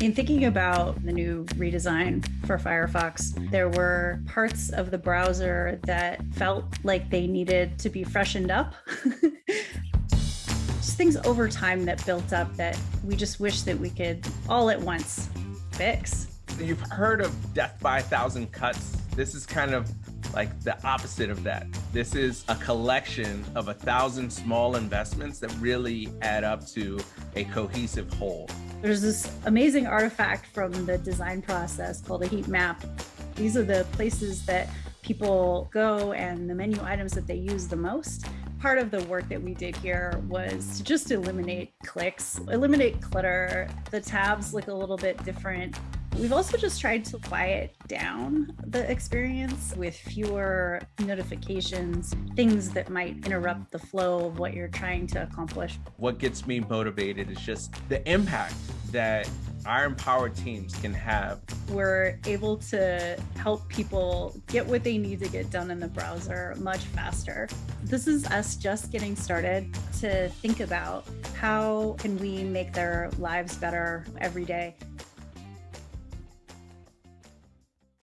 In thinking about the new redesign for Firefox, there were parts of the browser that felt like they needed to be freshened up. just things over time that built up that we just wish that we could all at once fix. You've heard of death by a thousand cuts. This is kind of like the opposite of that. This is a collection of a thousand small investments that really add up to a cohesive whole. There's this amazing artifact from the design process called a heat map. These are the places that people go and the menu items that they use the most. Part of the work that we did here was to just eliminate clicks, eliminate clutter. The tabs look a little bit different. We've also just tried to quiet down the experience with fewer notifications, things that might interrupt the flow of what you're trying to accomplish. What gets me motivated is just the impact that our empowered teams can have. We're able to help people get what they need to get done in the browser much faster. This is us just getting started to think about how can we make their lives better every day.